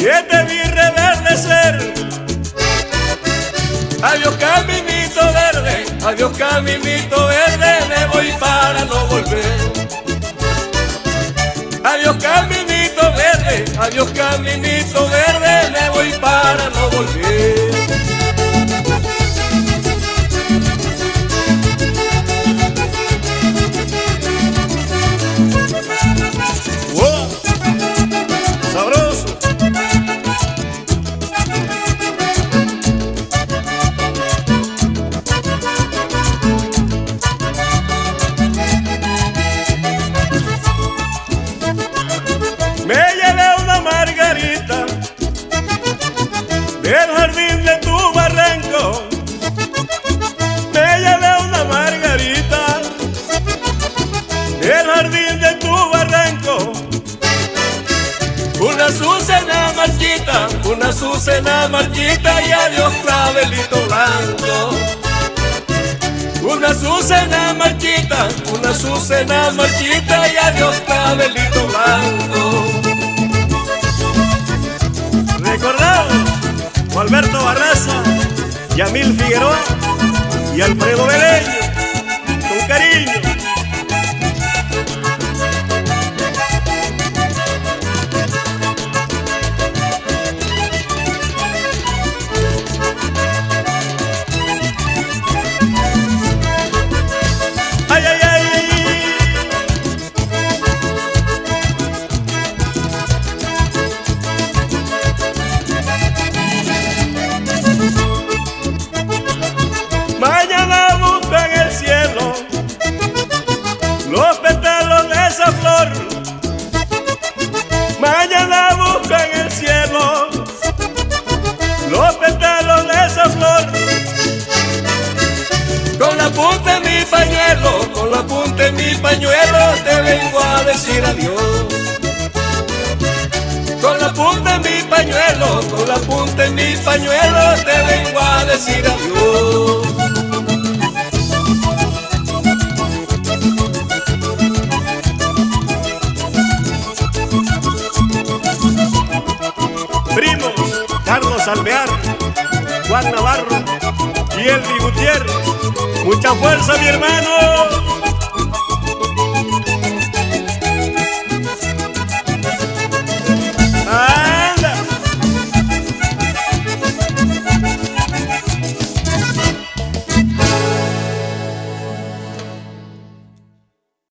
que te vi reverdecer. Adiós caminito verde, adiós caminito verde, me voy para no volver. Adiós caminito verde, adiós caminito verde, me voy para no volver. Una azucena marchita, una azucena marchita y adiós clavelito blanco. Una azucena marchita, una azucena marchita y adiós clavelito blanco. Recordamos Alberto Barraza, Yamil Figueroa y Alfredo Beleño, con cariño. Punta de mi pañuelo, con la punta de mi pañuelo te vengo a decir adiós. Con la punta de mi pañuelo, con la punta de mi pañuelo te vengo a decir adiós. Primos, Carlos Alvear, Juan Navarro y Elvi Gutiérrez. Mucha fuerza, mi hermano.